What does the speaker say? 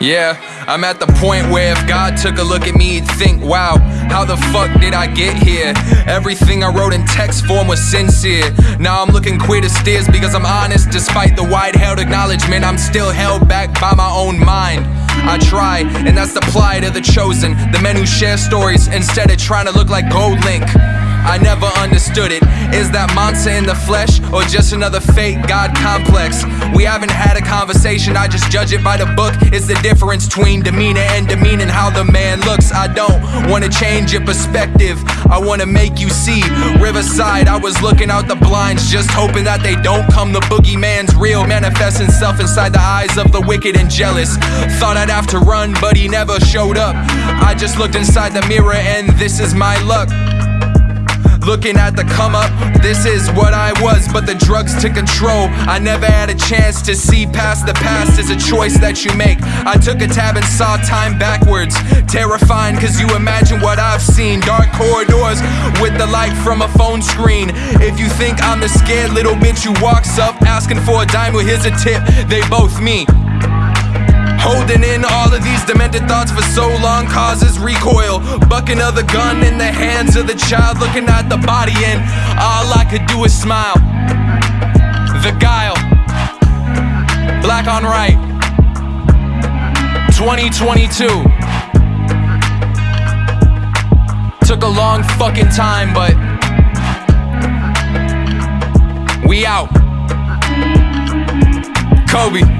Yeah, I'm at the point where if God took a look at me, he'd think, wow, how the fuck did I get here? Everything I wrote in text form was sincere. Now I'm looking queer to steers because I'm honest. Despite the wide held acknowledgement, I'm still held back by my own mind. I try, and that's the plight of the chosen. The men who share stories instead of trying to look like GoldLink. I never understood it. Is that monster in the flesh or just another fake God complex? We haven't had a conversation, I just judge it by the book. It's the difference between demeanor and demeaning how the man looks. I don't wanna change your perspective, I wanna make you see. Riverside, I was looking out the blinds, just hoping that they don't come. The boogeyman's real, manifesting self inside the eyes of the wicked and jealous. Thought I'd have to run, but he never showed up. I just looked inside the mirror, and this is my luck. Looking at the come up, this is what I was, but the drugs took control. I never had a chance to see past the past, it's a choice that you make. I took a tab and saw time backwards. Terrifying, cause you imagine what I've seen. Dark corridors with the light from a phone screen. If you think I'm the scared little bitch who walks up asking for a dime, well, here's a tip, they both me. Holding in all of these demented thoughts for so long causes recoil. Bucking of the gun in the hands of the child, looking at the body, and all I could do is smile. The guile, black on right, 2022. Took a long fucking time, but we out. Kobe.